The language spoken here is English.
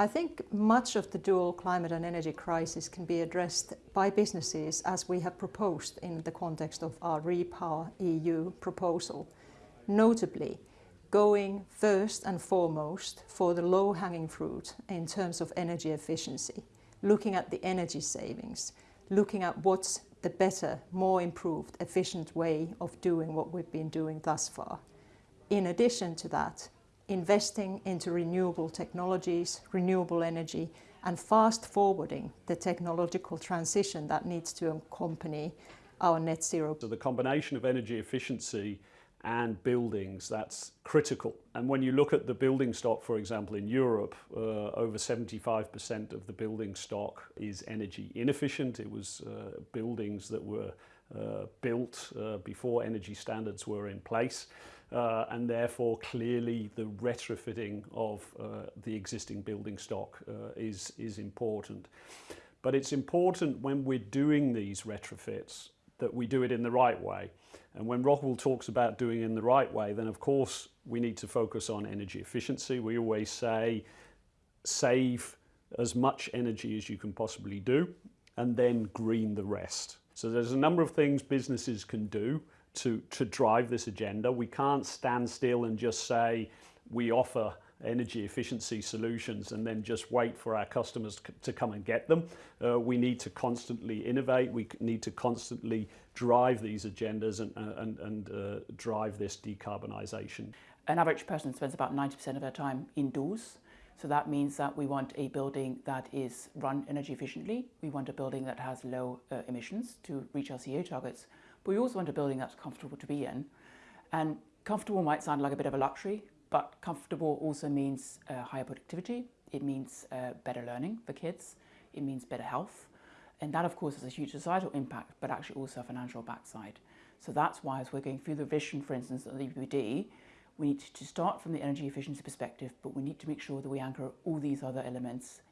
I think much of the dual climate and energy crisis can be addressed by businesses as we have proposed in the context of our Repower EU proposal. Notably, going first and foremost for the low-hanging fruit in terms of energy efficiency, looking at the energy savings, looking at what's the better, more improved, efficient way of doing what we've been doing thus far. In addition to that, investing into renewable technologies, renewable energy, and fast forwarding the technological transition that needs to accompany our net zero. So the combination of energy efficiency and buildings, that's critical. And when you look at the building stock, for example, in Europe, uh, over 75% of the building stock is energy inefficient. It was uh, buildings that were uh, built uh, before energy standards were in place. Uh, and therefore clearly the retrofitting of uh, the existing building stock uh, is, is important. But it's important when we're doing these retrofits that we do it in the right way. And when Rockwool talks about doing it in the right way, then of course we need to focus on energy efficiency. We always say save as much energy as you can possibly do and then green the rest. So there's a number of things businesses can do to, to drive this agenda. We can't stand still and just say we offer energy efficiency solutions and then just wait for our customers to come and get them. Uh, we need to constantly innovate. We need to constantly drive these agendas and, uh, and, and uh, drive this decarbonisation. An average person spends about 90% of their time indoors. So that means that we want a building that is run energy efficiently. We want a building that has low uh, emissions to reach our CO targets. We also want a building that's comfortable to be in. And comfortable might sound like a bit of a luxury, but comfortable also means uh, higher productivity. It means uh, better learning for kids. It means better health. And that, of course, has a huge societal impact, but actually also a financial backside. So that's why as we're going through the vision, for instance, of the EPBD, we need to start from the energy efficiency perspective, but we need to make sure that we anchor all these other elements